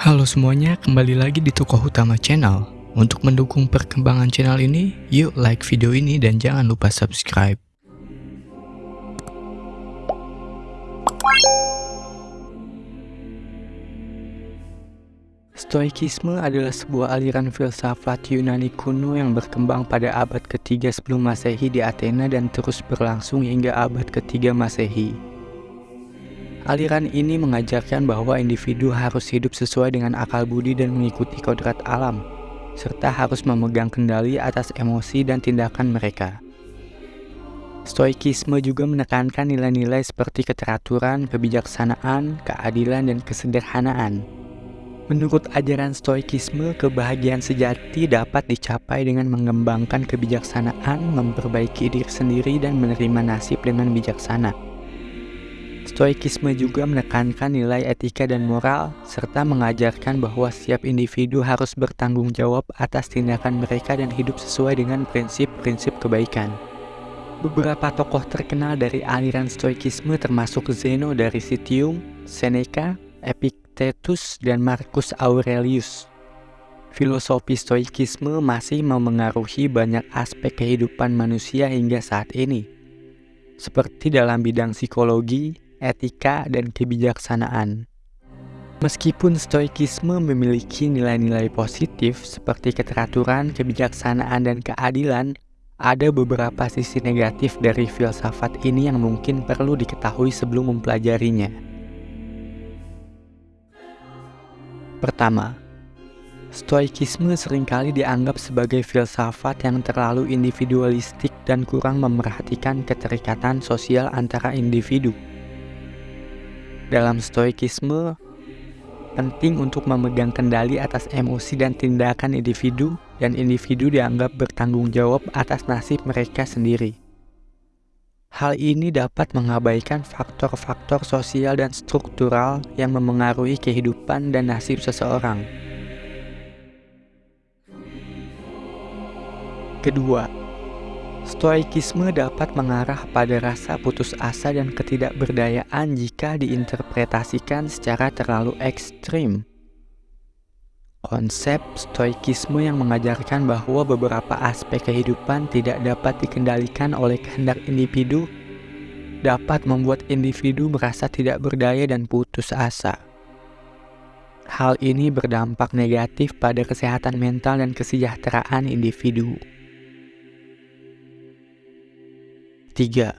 Halo semuanya, kembali lagi di Tokoh Utama Channel. Untuk mendukung perkembangan channel ini, yuk like video ini dan jangan lupa subscribe. Stoikisme adalah sebuah aliran filsafat Yunani kuno yang berkembang pada abad ketiga sebelum masehi di Athena dan terus berlangsung hingga abad ketiga masehi. Aliran ini mengajarkan bahwa individu harus hidup sesuai dengan akal budi dan mengikuti kodrat alam, serta harus memegang kendali atas emosi dan tindakan mereka. Stoikisme juga menekankan nilai-nilai seperti keteraturan, kebijaksanaan, keadilan, dan kesederhanaan. Menurut ajaran Stoikisme, kebahagiaan sejati dapat dicapai dengan mengembangkan kebijaksanaan, memperbaiki diri sendiri, dan menerima nasib dengan bijaksana. Stoikisme juga menekankan nilai etika dan moral, serta mengajarkan bahwa setiap individu harus bertanggung jawab atas tindakan mereka dan hidup sesuai dengan prinsip-prinsip kebaikan. Beberapa tokoh terkenal dari aliran Stoikisme termasuk Zeno dari Citium, Seneca, Epictetus, dan Marcus Aurelius. Filosofi Stoikisme masih memengaruhi banyak aspek kehidupan manusia hingga saat ini, seperti dalam bidang psikologi, etika, dan kebijaksanaan. Meskipun stoikisme memiliki nilai-nilai positif seperti keteraturan, kebijaksanaan, dan keadilan, ada beberapa sisi negatif dari filsafat ini yang mungkin perlu diketahui sebelum mempelajarinya. Pertama, Stoikisme sering kali dianggap sebagai filsafat yang terlalu individualistik dan kurang memerhatikan keterikatan sosial antara individu. Dalam stoikisme, penting untuk memegang kendali atas emosi dan tindakan individu, dan individu dianggap bertanggung jawab atas nasib mereka sendiri. Hal ini dapat mengabaikan faktor-faktor sosial dan struktural yang memengaruhi kehidupan dan nasib seseorang. Kedua, Stoikisme dapat mengarah pada rasa putus asa dan ketidakberdayaan jika diinterpretasikan secara terlalu ekstrim. Konsep stoikisme yang mengajarkan bahwa beberapa aspek kehidupan tidak dapat dikendalikan oleh kehendak individu dapat membuat individu merasa tidak berdaya dan putus asa. Hal ini berdampak negatif pada kesehatan mental dan kesejahteraan individu. 3.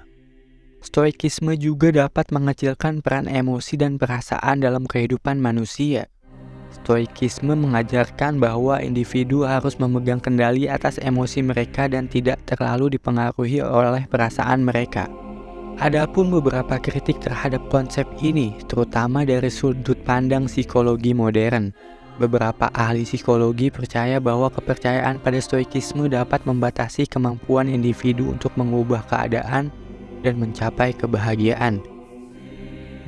Stoikisme juga dapat mengecilkan peran emosi dan perasaan dalam kehidupan manusia. Stoikisme mengajarkan bahwa individu harus memegang kendali atas emosi mereka dan tidak terlalu dipengaruhi oleh perasaan mereka. Adapun beberapa kritik terhadap konsep ini, terutama dari sudut pandang psikologi modern. Beberapa ahli psikologi percaya bahwa kepercayaan pada stoikisme dapat membatasi kemampuan individu untuk mengubah keadaan dan mencapai kebahagiaan.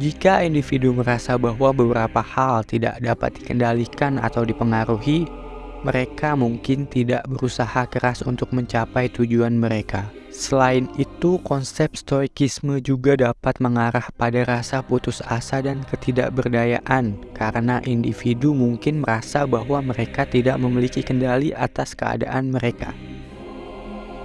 Jika individu merasa bahwa beberapa hal tidak dapat dikendalikan atau dipengaruhi, mereka mungkin tidak berusaha keras untuk mencapai tujuan mereka. Selain itu, konsep stoikisme juga dapat mengarah pada rasa putus asa dan ketidakberdayaan karena individu mungkin merasa bahwa mereka tidak memiliki kendali atas keadaan mereka.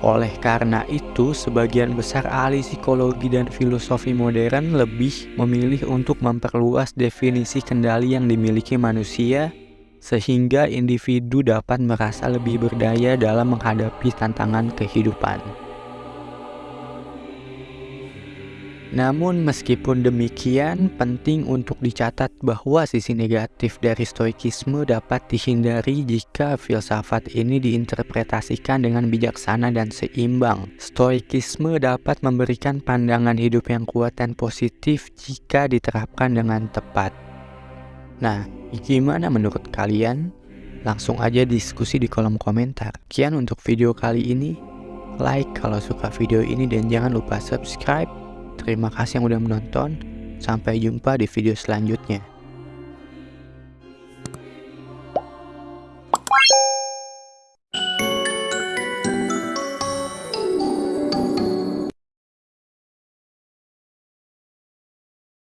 Oleh karena itu, sebagian besar ahli psikologi dan filosofi modern lebih memilih untuk memperluas definisi kendali yang dimiliki manusia sehingga individu dapat merasa lebih berdaya dalam menghadapi tantangan kehidupan. Namun meskipun demikian, penting untuk dicatat bahwa sisi negatif dari stoikisme dapat dihindari jika filsafat ini diinterpretasikan dengan bijaksana dan seimbang. Stoikisme dapat memberikan pandangan hidup yang kuat dan positif jika diterapkan dengan tepat. Nah, gimana menurut kalian? Langsung aja diskusi di kolom komentar. Sekian untuk video kali ini. Like kalau suka video ini dan jangan lupa subscribe Terima kasih yang udah menonton. Sampai jumpa di video selanjutnya.